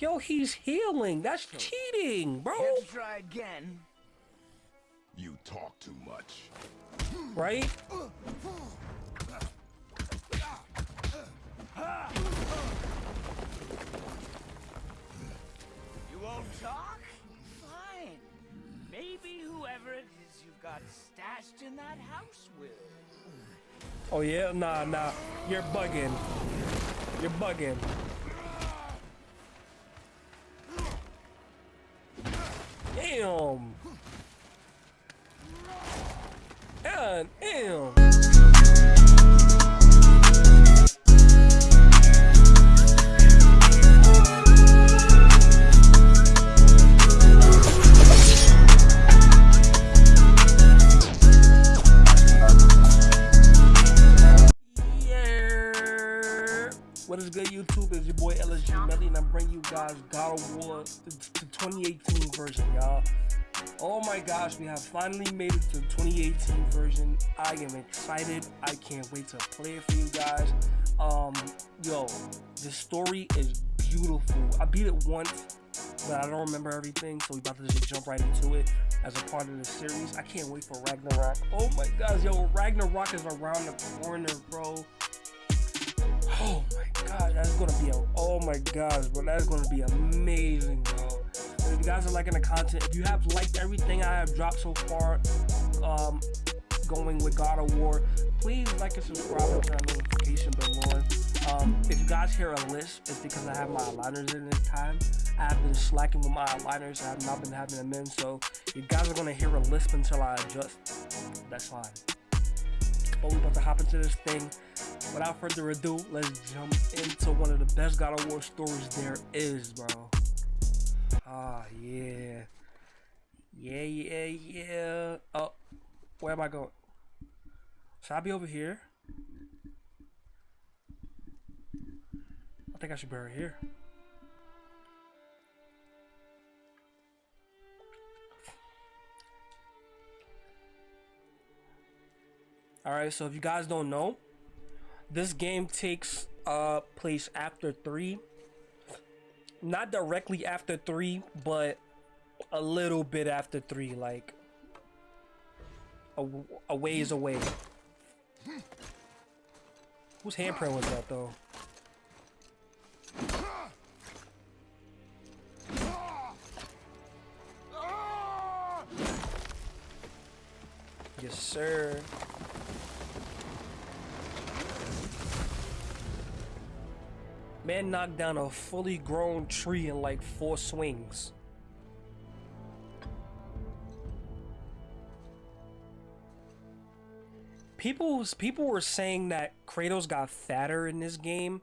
Yo, he's healing. That's cheating, bro. Have to try again. You talk too much. Right? You won't talk? Fine. Maybe whoever it is you've got stashed in that house will. Oh yeah? Nah, nah. You're bugging. You're bugging. Damn. What is good, YouTube? It's your boy LSG Melly, and I'm bringing you guys God of War, the 2018 version, y'all. Oh my gosh, we have finally made it to the 2018 version. I am excited. I can't wait to play it for you guys. Um, yo, the story is beautiful. I beat it once, but I don't remember everything, so we about to just jump right into it as a part of the series. I can't wait for Ragnarok. Oh my gosh, yo, Ragnarok is around the corner, bro. Oh my god, that's gonna be a oh my gosh, bro, that's gonna be amazing, bro. If you guys are liking the content, if you have liked everything I have dropped so far, um, going with God of War, please like and subscribe and turn the notification bell on. Um, if you guys hear a lisp, it's because I have my aligners in this time. I have been slacking with my aligners. I have not been having them in, so you guys are gonna hear a lisp until I adjust. That's fine. But we're about to hop into this thing. Without further ado, let's jump into one of the best God of War stories there is, bro. Ah, yeah. Yeah, yeah, yeah. Oh, where am I going? Should I be over here? I think I should be right here. Alright, so if you guys don't know, this game takes uh place after 3 not directly after 3 but a little bit after 3 like a, a ways away. Whose handprint was that though? Yes sir Man knocked down a fully grown tree in like four swings. People, people were saying that Kratos got fatter in this game.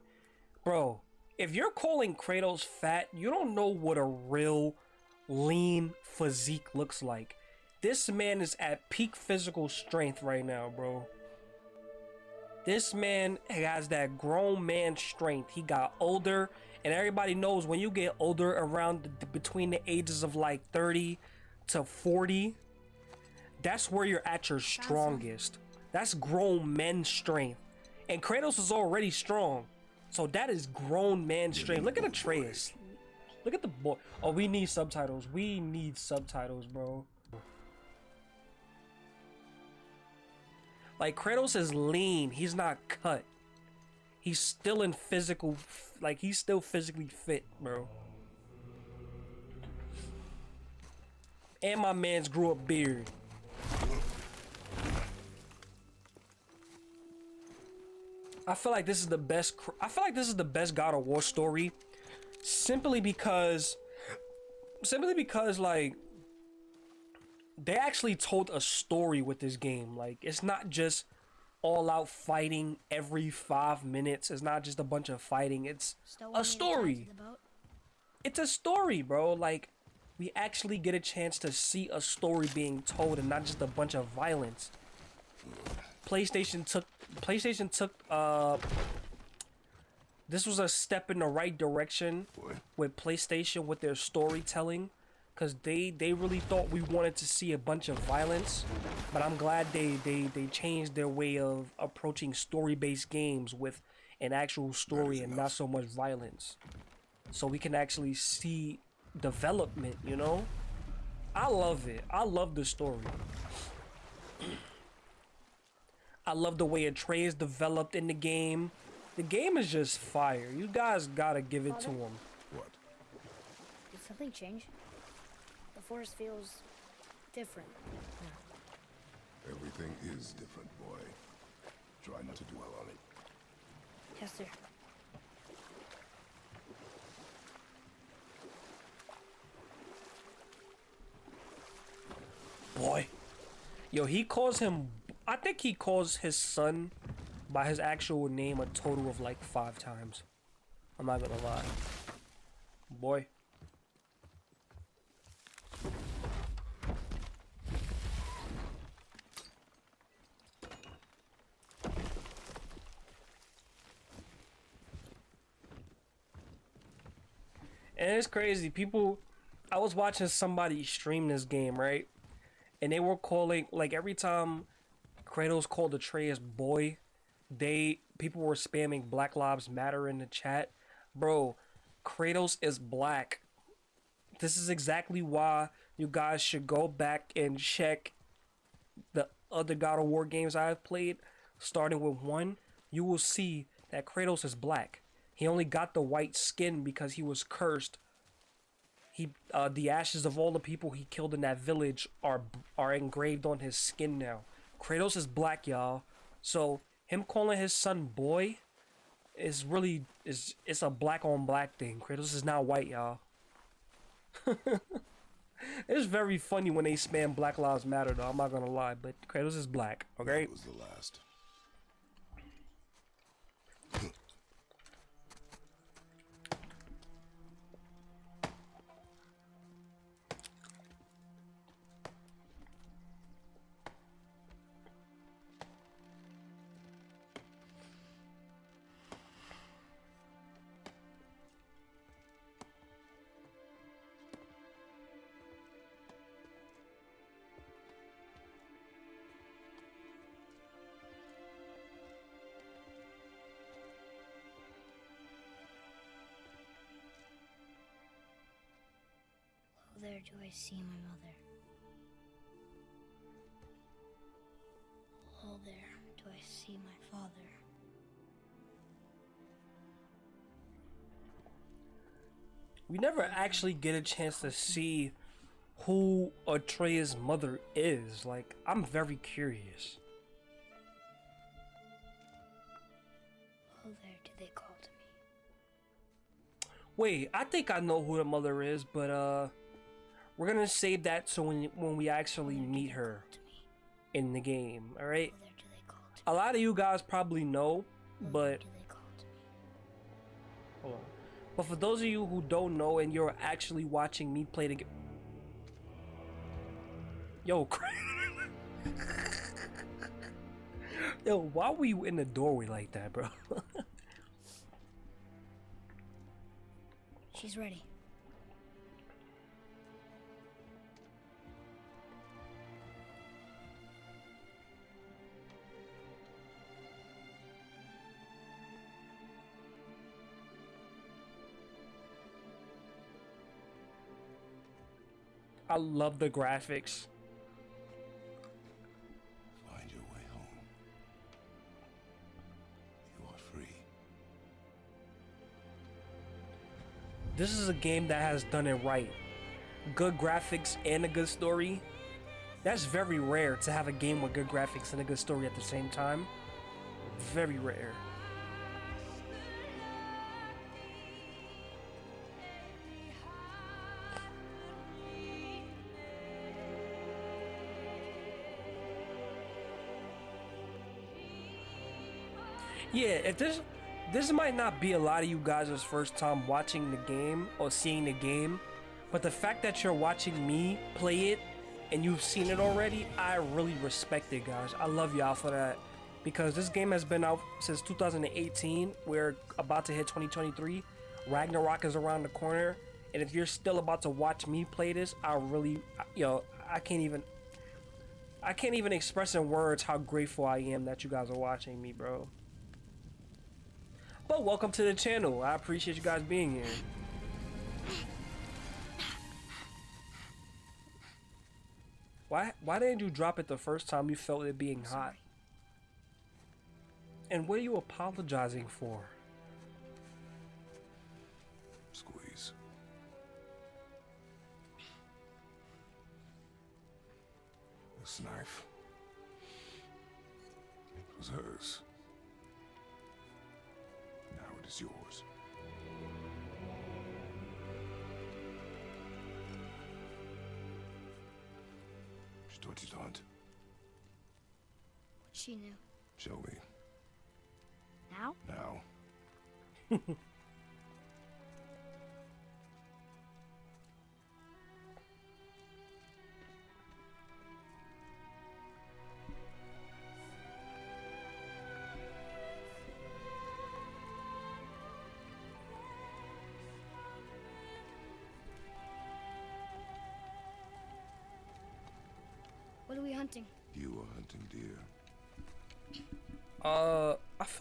Bro, if you're calling Kratos fat, you don't know what a real lean physique looks like. This man is at peak physical strength right now, bro. This man has that grown man strength. He got older, and everybody knows when you get older around the, between the ages of like 30 to 40, that's where you're at your strongest. That's grown men strength. And Kratos is already strong. So that is grown man strength. Look at Atreus. Look at the boy. Oh, we need subtitles. We need subtitles, bro. Like Kratos is lean. He's not cut. He's still in physical, like he's still physically fit, bro. And my man's grew a beard. I feel like this is the best. I feel like this is the best God of War story, simply because, simply because like they actually told a story with this game. Like it's not just all out fighting every five minutes. It's not just a bunch of fighting. It's a story. It's a story, bro. Like we actually get a chance to see a story being told and not just a bunch of violence. PlayStation took PlayStation took uh this was a step in the right direction with PlayStation with their storytelling because they they really thought we wanted to see a bunch of violence but i'm glad they they they changed their way of approaching story-based games with an actual story and not so much violence so we can actually see development, you know? I love it. I love the story. I love the way Atreus developed in the game. The game is just fire. You guys gotta give it to him. What? Did something change? The forest feels different. Everything is different, boy. Try not to dwell on it. Yes, sir. Boy. Yo, he calls him. I think he calls his son by his actual name a total of like five times. I'm not gonna lie. Boy. And it's crazy. People, I was watching somebody stream this game, right? And they were calling, like, every time Kratos called Atreus boy, they, people were spamming Black Lives Matter in the chat. Bro, Kratos is black. This is exactly why you guys should go back and check the other God of War games I've played, starting with one. You will see that Kratos is black. He only got the white skin because he was cursed. He, uh, the ashes of all the people he killed in that village are are engraved on his skin now. Kratos is black, y'all. So him calling his son boy is really is it's a black on black thing. Kratos is not white, y'all. it's very funny when they spam Black Lives Matter, though. I'm not gonna lie, but Kratos is black. Okay. That was the last. Do I see my mother. Oh, there do I see my father. We never actually get a chance to see who Atreus's mother is. Like, I'm very curious. Oh, there do they call to me. Wait, I think I know who the mother is, but uh, we're gonna save that so when when we actually meet her in the game. All right. There do they call to me. A lot of you guys probably know, but hold on. But for those of you who don't know and you're actually watching me play the game, yo, yo, why were you in the doorway like that, bro? She's ready. I love the graphics. Find your way home. You are free. This is a game that has done it right. Good graphics and a good story. That's very rare to have a game with good graphics and a good story at the same time. Very rare. Yeah, if this this might not be a lot of you guys' first time watching the game or seeing the game, but the fact that you're watching me play it and you've seen it already, I really respect it, guys. I love y'all for that because this game has been out since 2018. We're about to hit 2023. Ragnarok is around the corner, and if you're still about to watch me play this, I really, yo, I can't even. I can't even express in words how grateful I am that you guys are watching me, bro. But welcome to the channel. I appreciate you guys being here. Why why didn't you drop it the first time you felt it being hot? And what are you apologizing for? Squeeze. This knife. It was hers. Is yours. She taught you to hunt. She knew. Show me. Now? Now.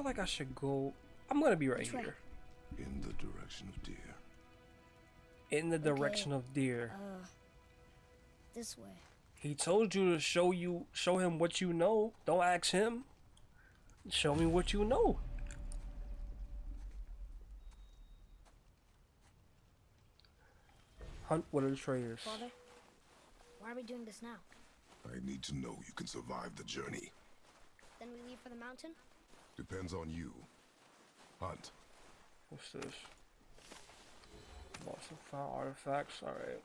like I should go. I'm gonna be right Which way? here, In the direction of deer. in the direction of deer. Uh, this way. He told you to show you, show him what you know. Don't ask him. Show me what you know. Hunt with the traders. Father, why are we doing this now? I need to know you can survive the journey. Then we leave for the mountain? Depends on you. Hunt. What's this? Lost and found artifacts. Alright.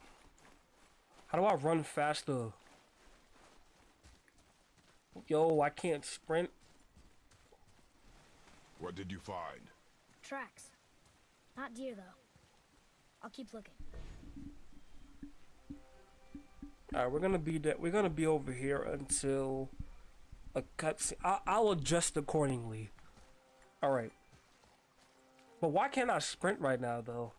How do I run faster? Yo, I can't sprint. What did you find? Tracks. Not deer, though. I'll keep looking. Alright, we're gonna be that. We're gonna be over here until a cutscene. I- I'll adjust accordingly. Alright. But why can't I sprint right now, though?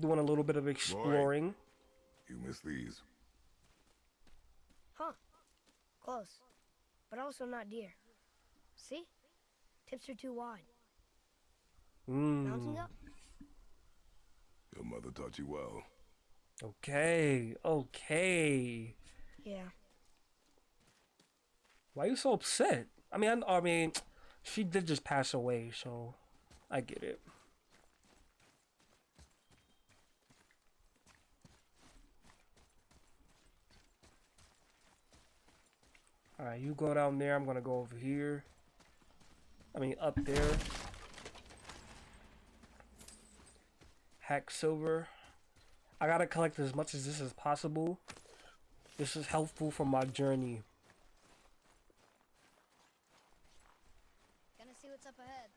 Doing a little bit of exploring. You missed these. Huh. Close. But also not deer. See? Tips are too wide. Mountains Mm. up? Your mother taught you well. Okay. Okay. Yeah. Why are you so upset? I mean, I, I mean, she did just pass away, so I get it. Alright, you go down there. I'm gonna go over here. I mean, up there. Hack silver. I gotta collect as much as this as possible. This is helpful for my journey. Gonna see what's up ahead.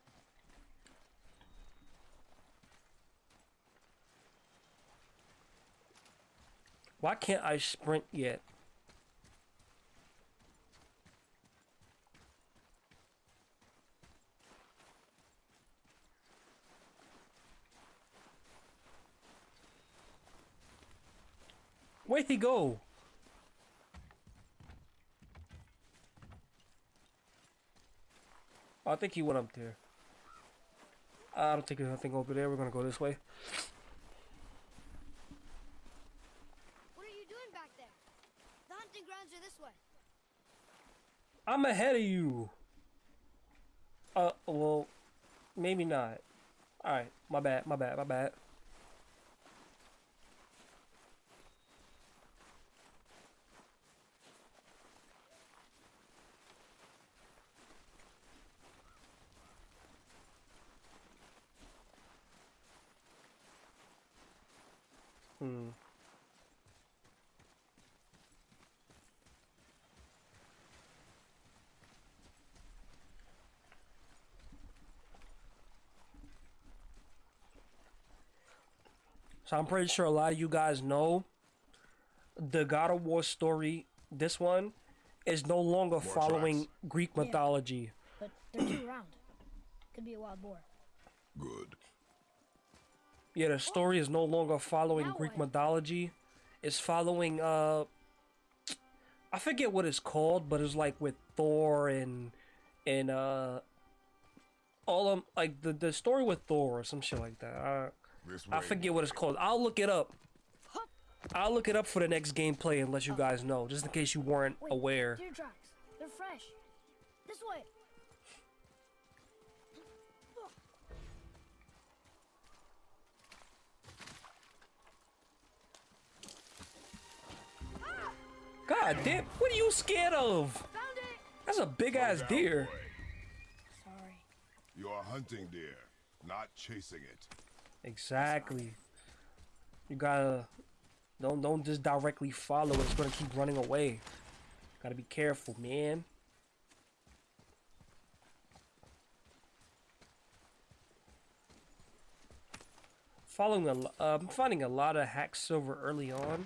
Why can't I sprint yet? Where'd he go? I think he went up there. I don't think there's nothing over there. We're gonna go this way. What are you doing back there? The hunting grounds are this way. I'm ahead of you. Uh, well, maybe not. Alright, my bad, my bad, my bad. Hmm. So I'm pretty sure a lot of you guys know the God of War story. This one is no longer following tracks. Greek Yeah. mythology. But they're too round. Could be a wild boar. Good. Yeah, the story is no longer following Now Greek what? mythology. It's following uh I forget what it's called, but it's like with Thor and and uh all of like the the story with Thor or some shit like that. I, I forget what it's called. I'll look it up. I'll look it up for the next gameplay and let you guys know, just in case you weren't Wait, aware. Deer tracks. They're fresh. This way. God damn, what are you scared of? Found it. That's a big ass down, deer. boy. Sorry. You are hunting deer, not chasing it. Exactly. You gotta don't don't just directly follow it. It's gonna keep running away. Gotta be careful, man. Following a, uh, I'm finding a lot of hack silver early on.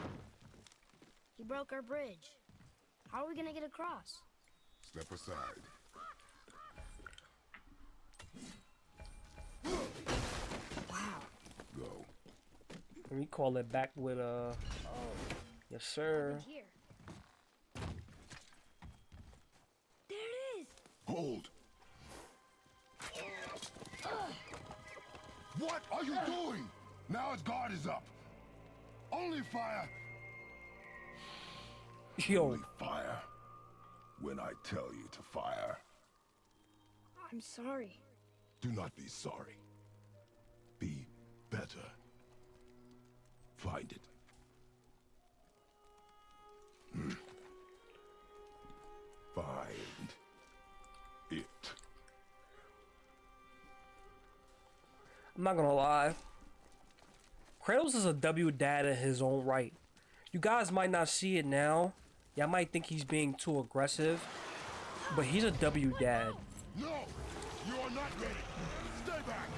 He broke our bridge. How are we gonna get across? Step aside. Wow. Go. Let me call it back with a. uh. Yes, sir. Here. There it is. Hold. What are you doing? Now his guard is up. Only fire. Yo, Only fire. When I tell you to fire, I'm sorry. do not be sorry. Be better. Find it. Hmm. Find it. I'm not gonna lie. Kratos is a W dad in his own right. You guys might not see it now. Y'all might think he's being too aggressive. But he's a W dad. No! You are not ready! Stay back!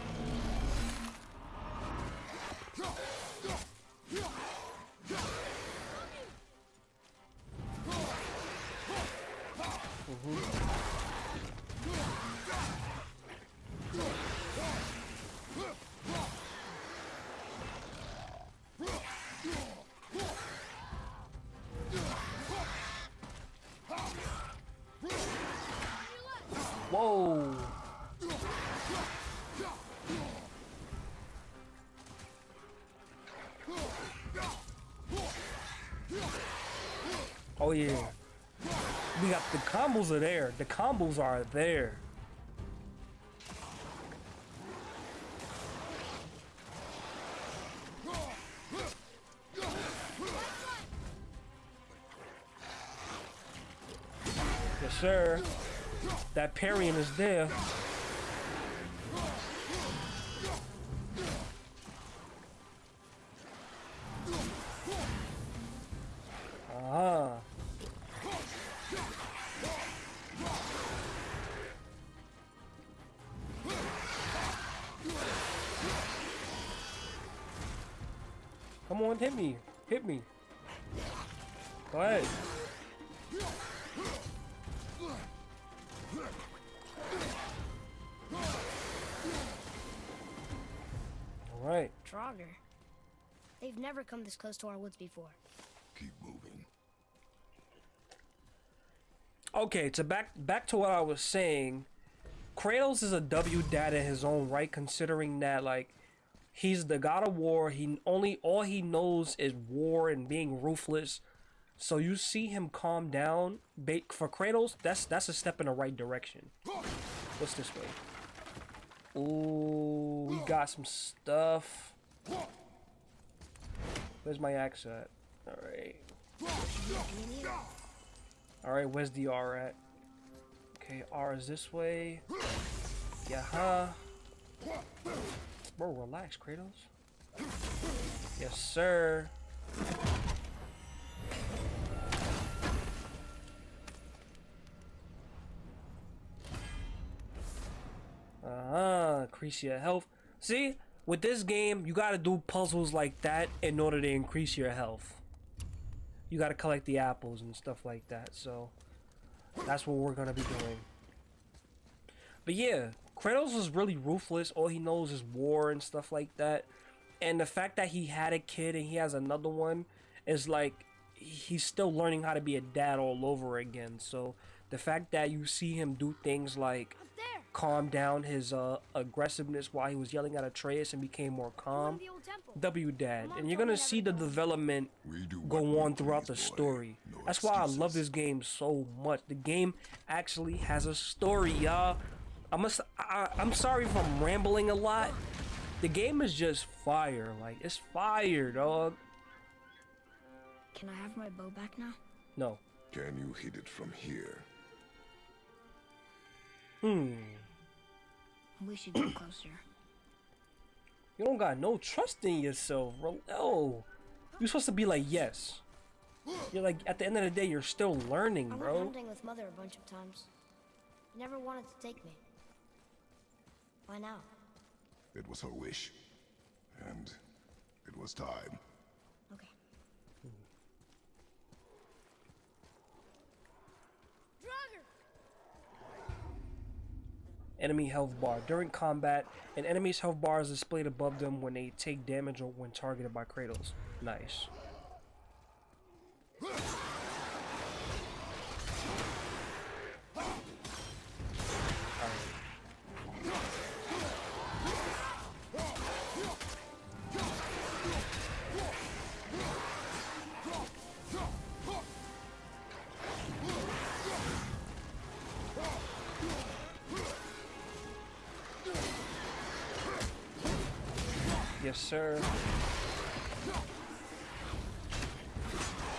Whoa. The combos are there. Yes, sir. That parrying is there. Come on, hit me. Hit me. Go ahead. All right. Draugr. They've never come this close to our woods before. Keep moving. Okay, to back back to what I was saying, Kratos is a W dad in his own right, considering that like he's the god of war. He only all he knows is war and being ruthless. So you see him calm down. For Kratos, that's that's a step in the right direction. What's this way? Ooh, we got some stuff. Where's my axe at? All right. All right, where's the R at? Okay, R is this way. Yeah, huh? Bro, relax, Kratos. Yes, sir. Uh-huh, increase your health. See, with this game, you gotta do puzzles like that in order to increase your health you got to collect the apples and stuff like that. So that's what we're gonna be doing. But yeah, Kratos is really ruthless. All he knows is war and stuff like that. And the fact that he had a kid and he has another one is like he's still learning how to be a dad all over again. So the fact that you see him do things like calm down his uh, aggressiveness while he was yelling at Atreus and became more calm. to the old temple. W Dad, and you're gonna see the development We do what go on throughout the story. That's why I love this game so much. The game actually has a story, y'all. I'm a, I, I'm sorry if I'm rambling a lot. The game is just fire. Like it's fire, dog. Can I have my bow back now? No. Can you hit it from here? Hmm. We should get closer. You don't got no trust in yourself, bro. No. You're supposed to be like yes. You're like at the end of the day, you're still learning, bro. I went bro. hunting with mother a bunch of times. Never wanted to take me. Why now? It was her wish. And it was time. Okay. enemy health bar. During combat, an enemy's health bar is displayed above them when they take damage or when targeted by Kratos. Nice. Yes, sir.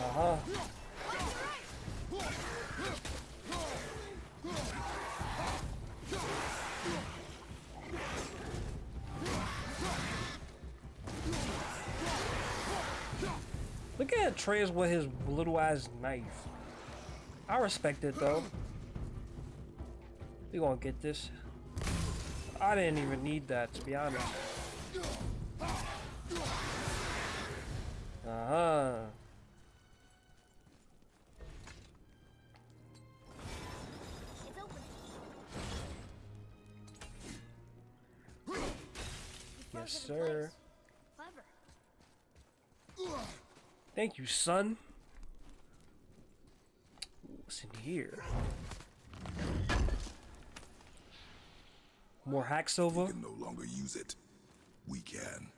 Uh-huh. Look at Atreus with his little ass knife. I respect it though. We gonna get this. I didn't even need that to be honest. Thank you, son. What's in here? More hack silver? We can no longer use it. We can.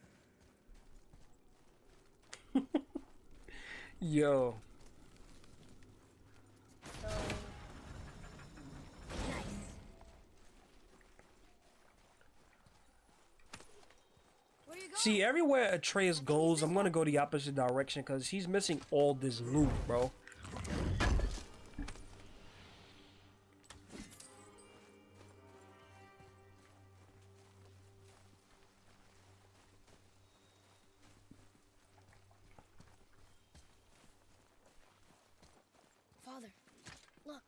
Yo. So nice. Where you going? See, everywhere Atreus goes, I'm gonna go the opposite direction because he's missing all this loot, bro. Father, look.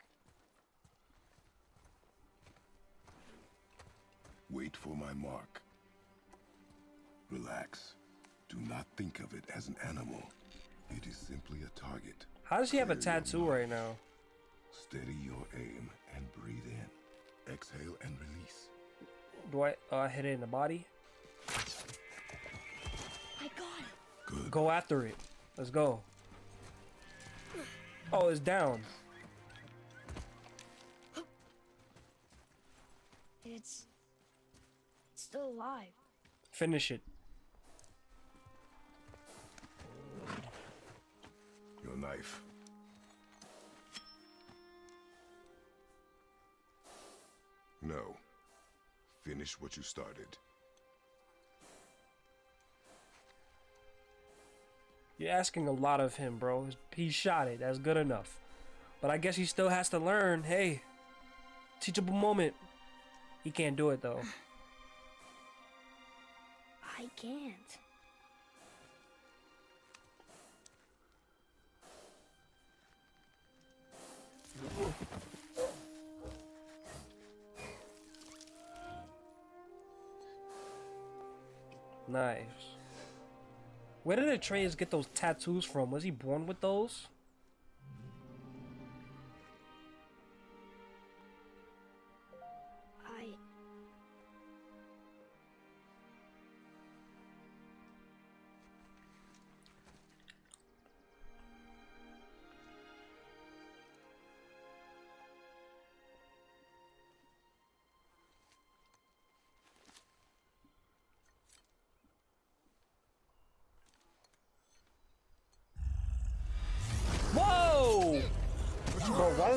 Wait for my mark. Relax. Do not think of it as an animal. It is simply a target. How does he have a tattoo right now? Steady your aim and breathe in. Exhale and release. Do I uh, hit it in the body? I got it. Good. Go after it. Let's go. Oh, it's down. It's it's still alive. Finish it. Knife. No. Finish what you started. You're asking a lot of him, bro. He shot it. That's good enough. But I guess he still has to learn. Hey, teachable moment. He can't do it though. I can't. Nice. Where did the Atreus get those tattoos from? Was he born with those?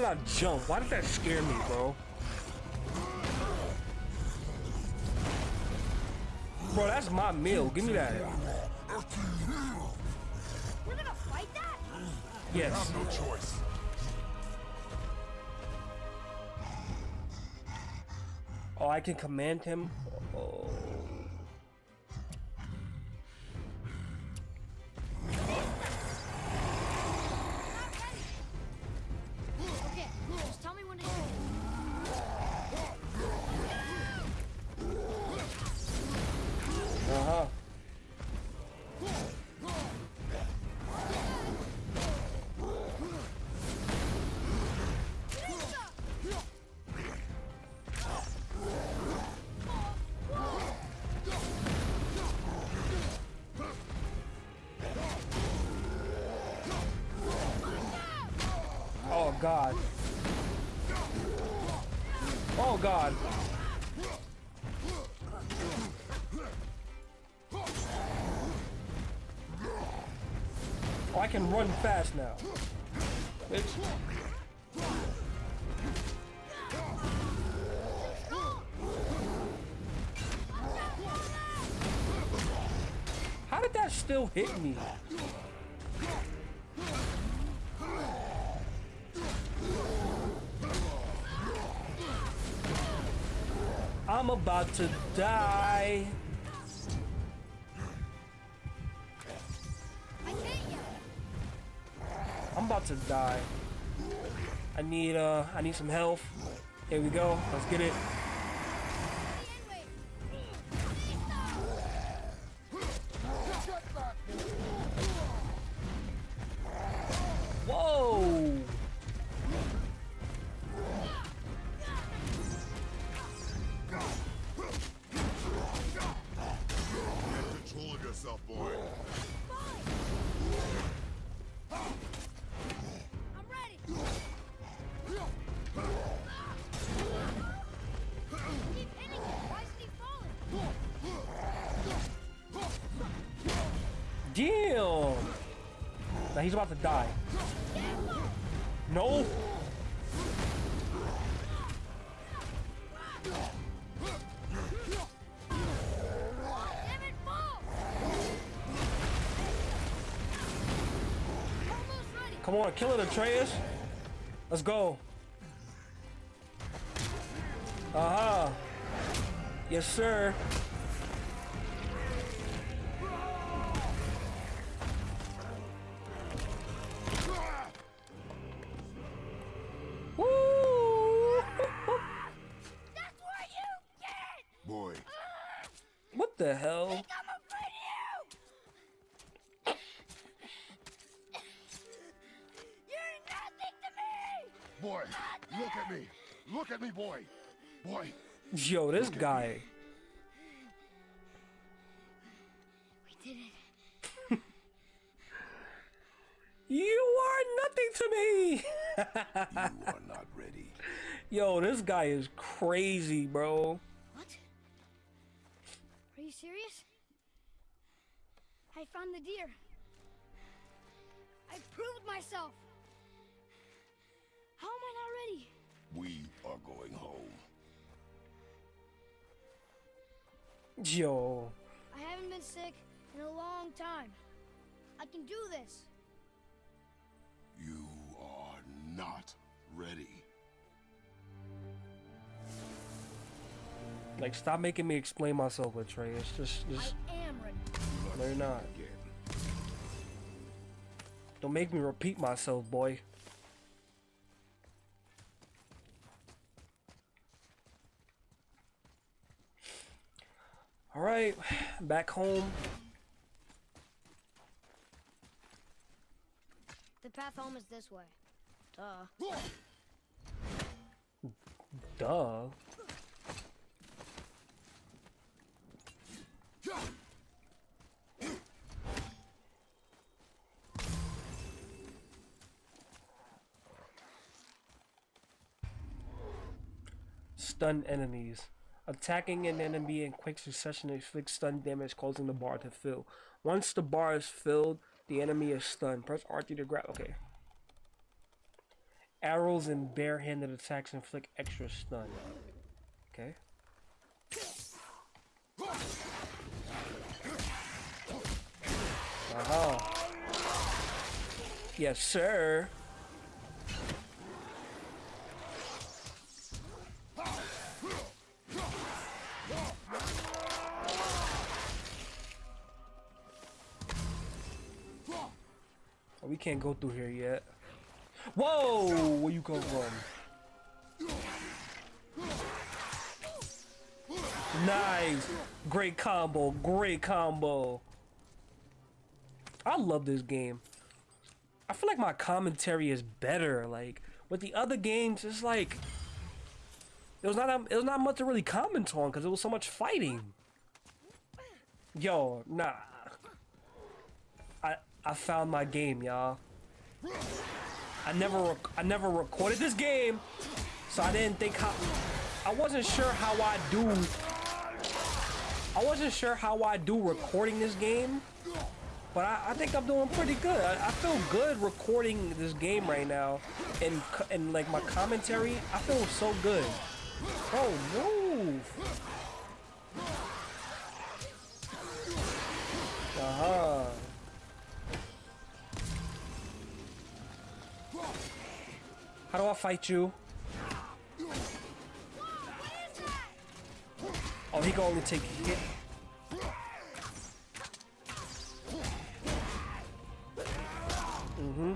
Did I jump? Why did that scare me, bro? Bro, that's my meal. Give me that. We're gonna fight that? Yes. No choice. Oh, I can command him. Now. Bitch. How did that still hit me? I'm about to die. I'm about to die. I need uh I need some health. Here we go. Let's get it. Ready. Come on, kill it, Atreus. Let's go. Uh-huh. Yes, sir. Woo! That's what you get! Boy, What the hell? Look at me, boy. Boy, Yo, this guy. We did it. You are nothing to me. you are not ready. Yo, this guy is crazy, bro. What? Are you serious? I found the deer. I proved myself. Are going home. Yo. I haven't been sick in a long time. I can do this. You are not ready. Like, stop making me explain myself, Atreus. Just, just. I just, am ready. no, you're not. Again. Don't make me repeat myself, boy. All right, back home. The path home is this way. Duh. Duh. Stun enemies. Attacking an enemy in quick succession inflicts stun damage, causing the bar to fill. Once the bar is filled, the enemy is stunned. Press R3 to grab. Okay. Arrows and barehanded attacks inflict extra stun. Okay. Uh-huh. Yes, sir. Can't go through here yet. Whoa! Where you come from? Nice. Great combo. Great combo. I love this game. I feel like my commentary is better. Like with the other games, it's like it was not it was not much to really comment on because it was so much fighting. Yo, nah. I found my game, y'all. I never I never recorded this game, so I didn't think how I wasn't sure how I do. I wasn't sure how I do recording this game, but I, I think I'm doing pretty good. I, I feel good recording this game right now, and and like my commentary, I feel so good. Oh, move! Uh huh. How do I fight you? Oh, he can only take hit. Mm-hmm.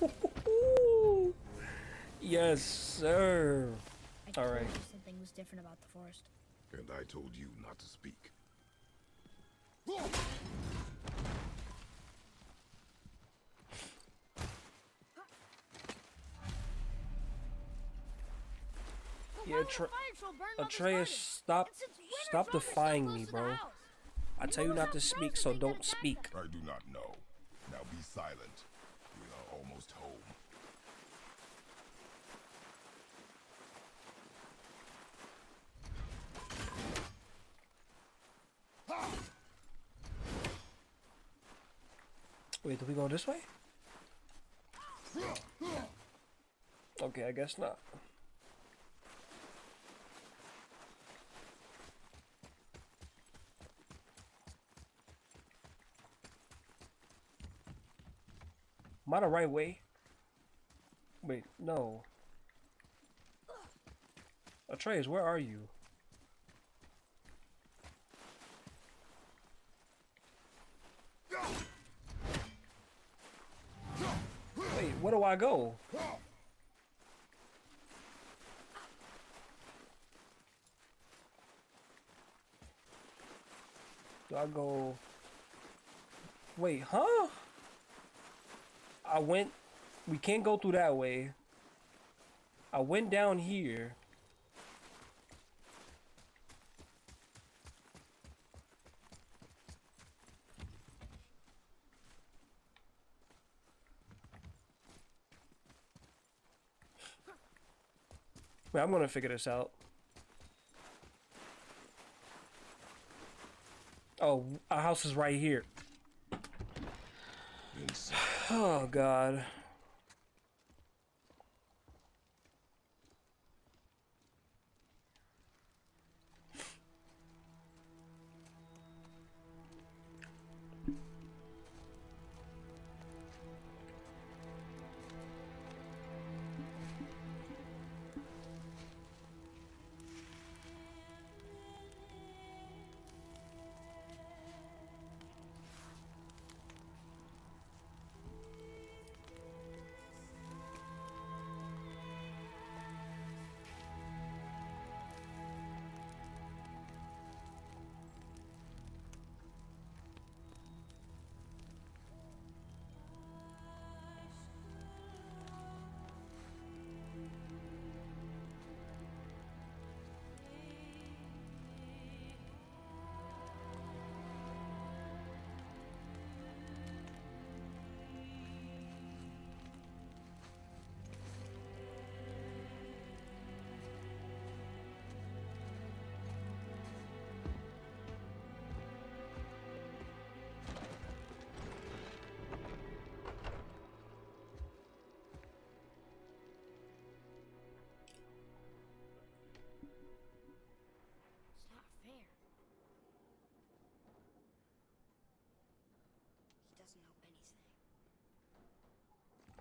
yes, sir. I All right. something was different about the forest. And I told you not to speak. Yeah, Atre- Atreus, stop, stop defying me, bro. I tell you not to speak, so don't speak. I do not know. Now be silent. We are almost home. Wait, do we go this way? Okay, I guess not. Am I the right way? Wait, no. Atreus, where are you? Wait, where do I go? Do I go? Wait, huh? I went. We can't go through that way. I went down here. I'm gonna figure this out. Oh, our house is right here. Oh God.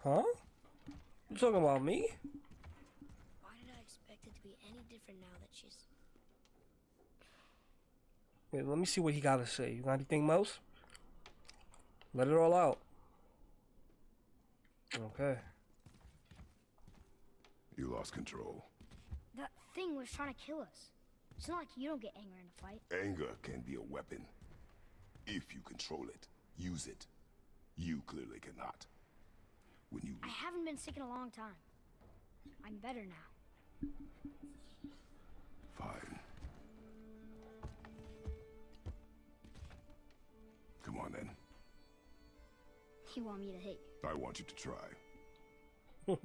Huh? You talking about me? Why did I expect it to be any different now that she's. Wait, let me see what he got to say. You got anything else? Let it all out. Okay. You lost control. That thing was trying to kill us. It's not like you don't get angry in a fight. Anger can be a weapon. If you control it, use it. You clearly cannot. When you I haven't been sick in a long time. I'm better now. fine. Come on then. You want me to hit you? I want you to try. Ow!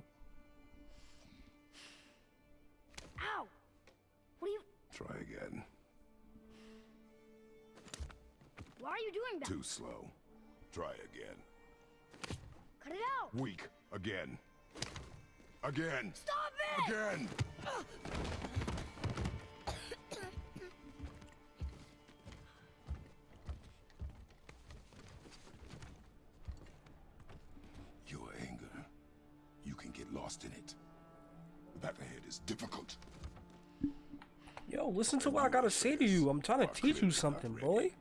What are you. Try again. Why are you doing that? Too slow. Try again. Cut it out! Weak. Again. Again. Stop it! Again. Your anger, you can get lost in it. The path ahead is difficult. Yo, listen to what I gotta say to you. I'm trying to teach you something, boy.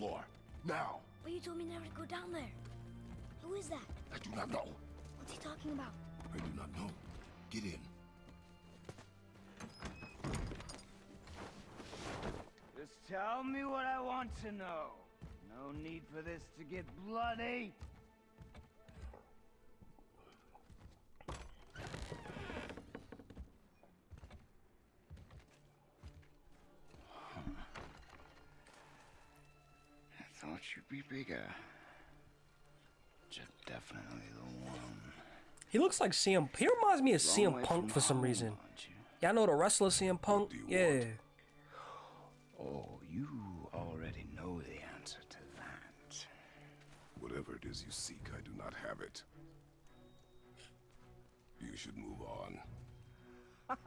Floor. Now. But you told me never to go down there. Who is that? I do not know. What's he talking about? I do not know. Get in. Just tell me what I want to know. No need for this to get bloody. I thought you'd be bigger. Just definitely the one. He looks like CM. He reminds me of Long CM Punk for some home, reason. you? Y'all know the wrestler CM Punk? Yeah. want? Oh, you already know the answer to that. Whatever it is you seek, I do not have it. You should move on.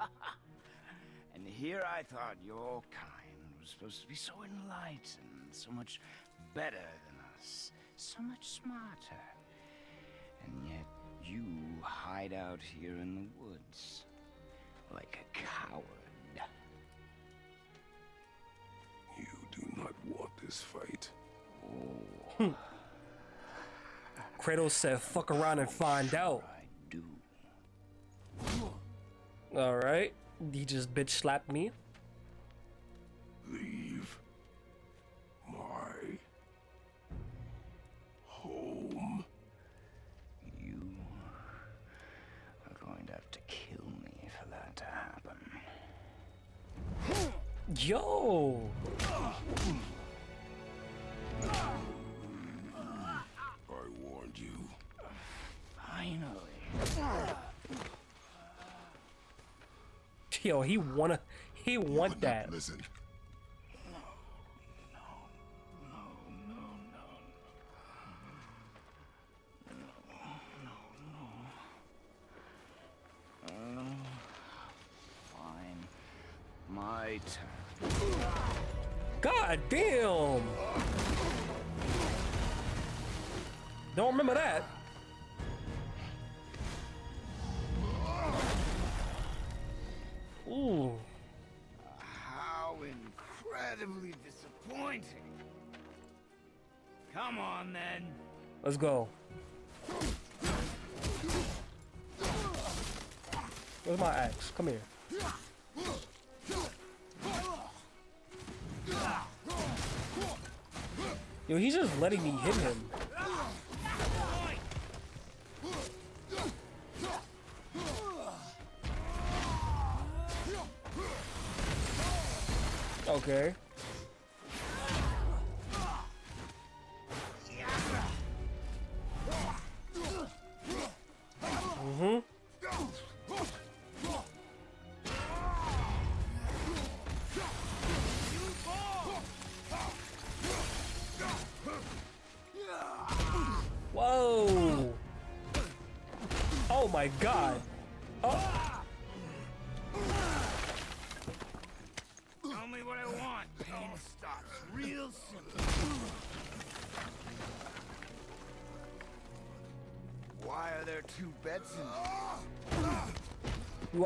And here I thought your kind was supposed to be so enlightened, so much better than us, so much smarter. And yet you hide out here in the woods like a coward. You do not want this fight. Oh. Hmm. Kratos said, fuck around and find out. I do. Alright. He just bitch slapped me. Leave Yo! I warned you. Finally. Yo, he wanna he Would want that. Listen. Fine. My turn. God damn! Don't remember that. Ooh. How incredibly disappointing. Come on then. Let's go. Where's my axe? Come here. Yo, he's just letting me hit him. Okay.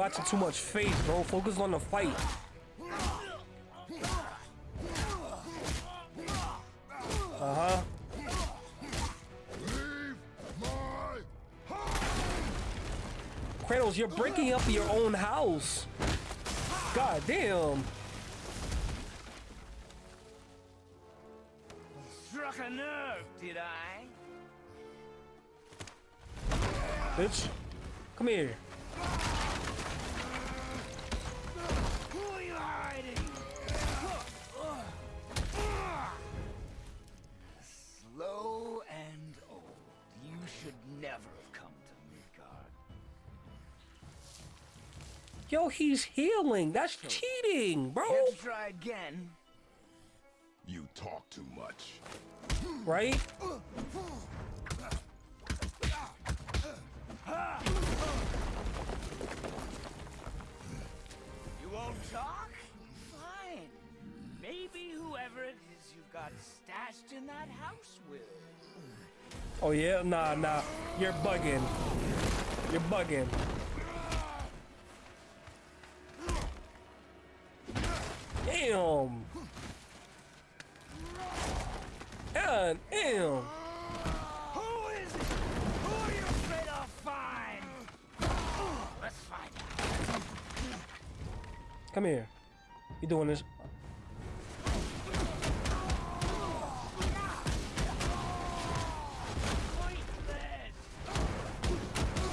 Watching too much face, bro. Focus on the fight. Uh-huh. Kratos, you're breaking up your own house. God damn. Struck a nerve, did I? Bitch. Come here. Yo, he's healing. That's cheating, bro. Care to try again? You talk too much. Right? You won't talk? Fine. Maybe whoever it is you've got stashed in that house will. Oh yeah? Nah, nah. You're bugging. You're bugging. Damn. God damn. Who is it? Who are you afraid I'll find? Let's find out. Come here. You doing this?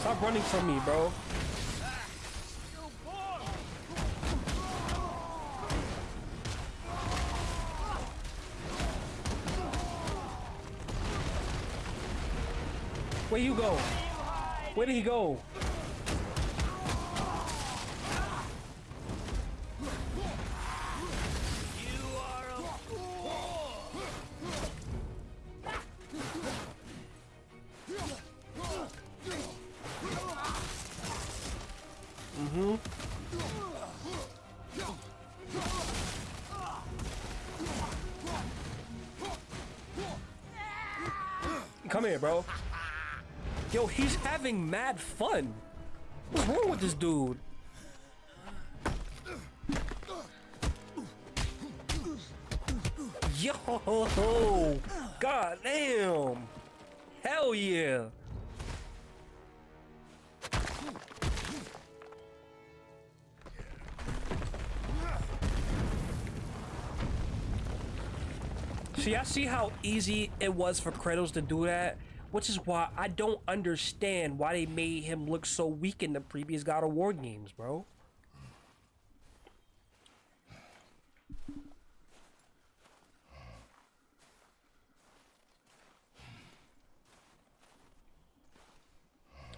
Stop running from me, bro. Where you go? Where did he go? Fool. Come here, bro. Yo, he's having mad fun. What's wrong with this dude? Yo, god damn. Hell yeah. See, I see how easy it was for Kratos to do that, which is why I don't understand why they made him look so weak in the previous God of War games, bro.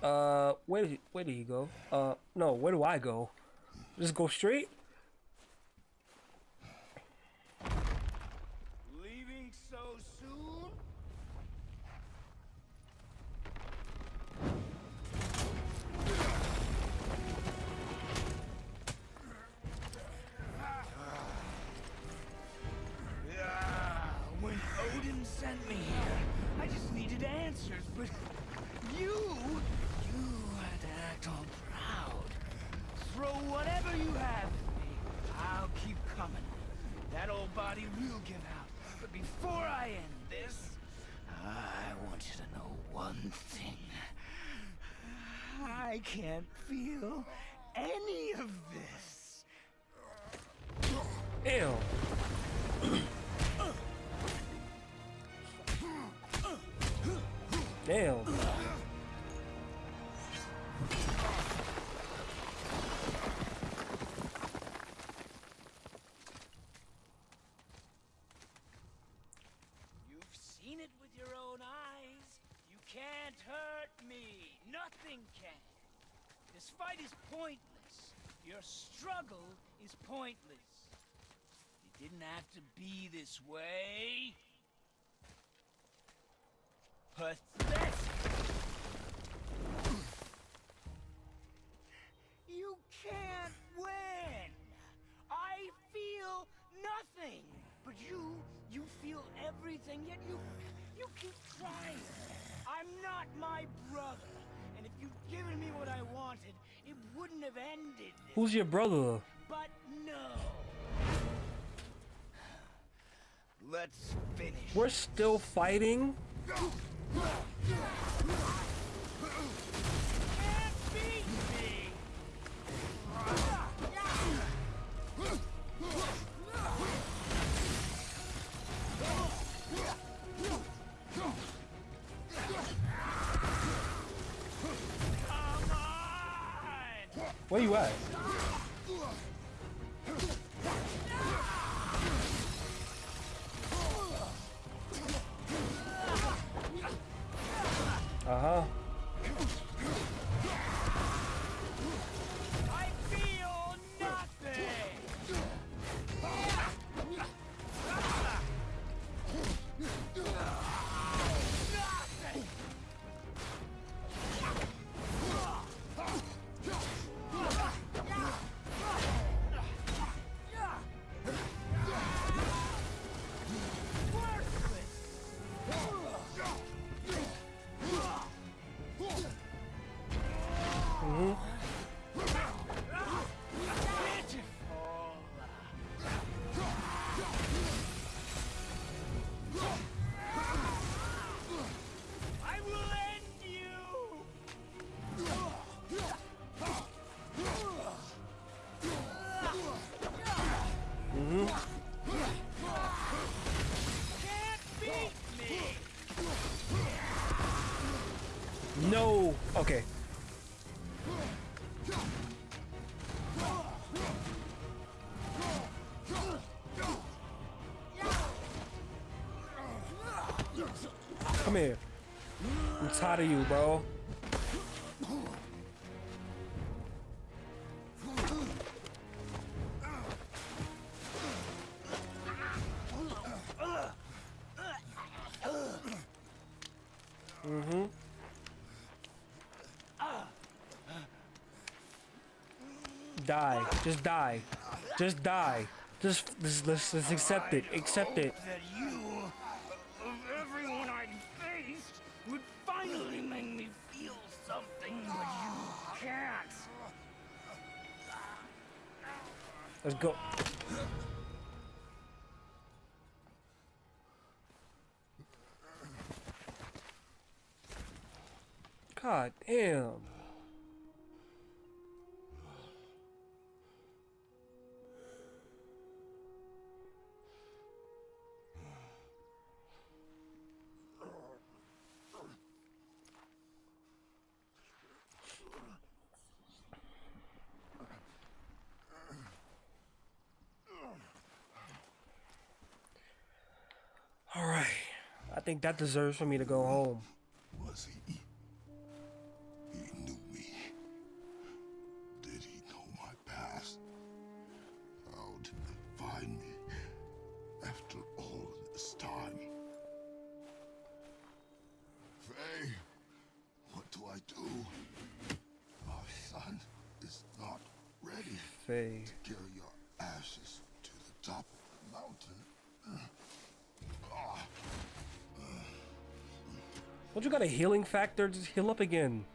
Uh, where he, where did he go? Uh, no, where do I go? Just go straight? Body will give out. But before I end this, I want you to know one thing. I can't feel any of this. Ew. Damn. struggle is pointless. It didn't have to be this way. Pathetic! You can't win! I feel nothing! But you, you feel everything, yet you, you keep trying. I'm not my brother, and if you'd given me what I wanted, it wouldn't have ended. Who's your brother? but no. Let's finish. We're still fighting? Where you at? I'm of you, bro. Mm-hmm. Die. Just die. Just die. Just, just let's, let's accept it. Accept it. Let's think that deserves for me to go home. Got a healing factor? Just heal up again.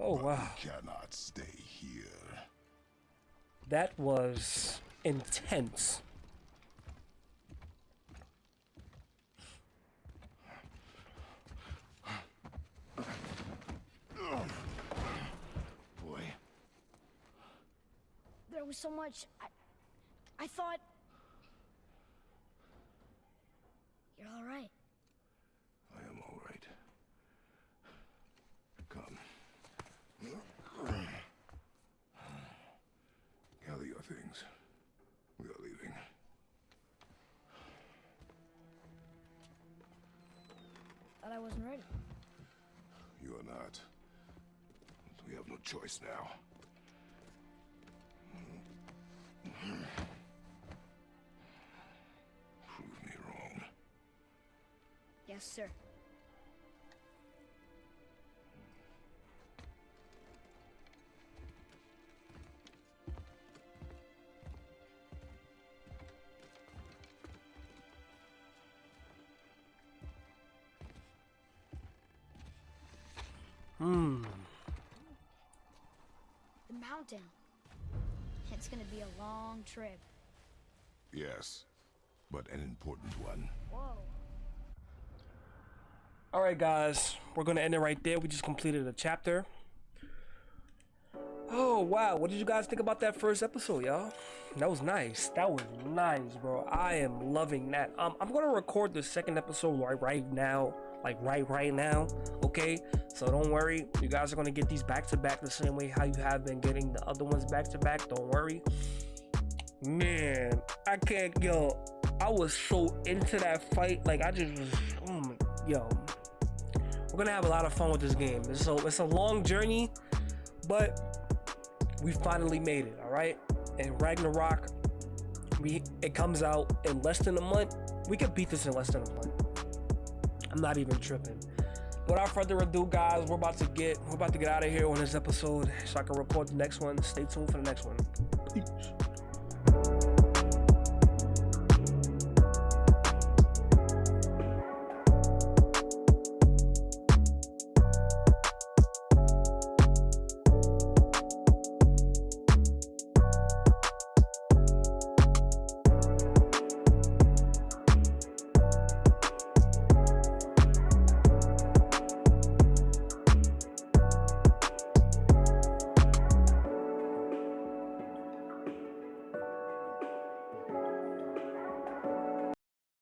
Oh wow. Cannot stay here. That was intense. Boy, There was so much. I, I thought. Choice now. Prove me wrong. Yes, sir. Hmm. The mountain. It's gonna be a long trip. Yes, but an important one. Whoa. All right, guys, we're gonna end it right there. We just completed a chapter. Oh wow, what did you guys think about that first episode, y'all? That was nice. That was nice, bro. I am loving that. Um, I'm gonna record the second episode right right now, like right right now. Okay, so don't worry. You guys are gonna get these back to back the same way how you have been getting the other ones back to back. Don't worry. Man, I can't. Yo, I was so into that fight. Like I just was. Oh my, yo, we're gonna have a lot of fun with this game. So it's a long journey, but we finally made it. All right, and Ragnarok, we it comes out in less than a month. We could beat this in less than a month. I'm not even tripping. Without further ado, guys, we're about to get we're about to get out of here on this episode so I can record the next one. Stay tuned for the next one. Peace.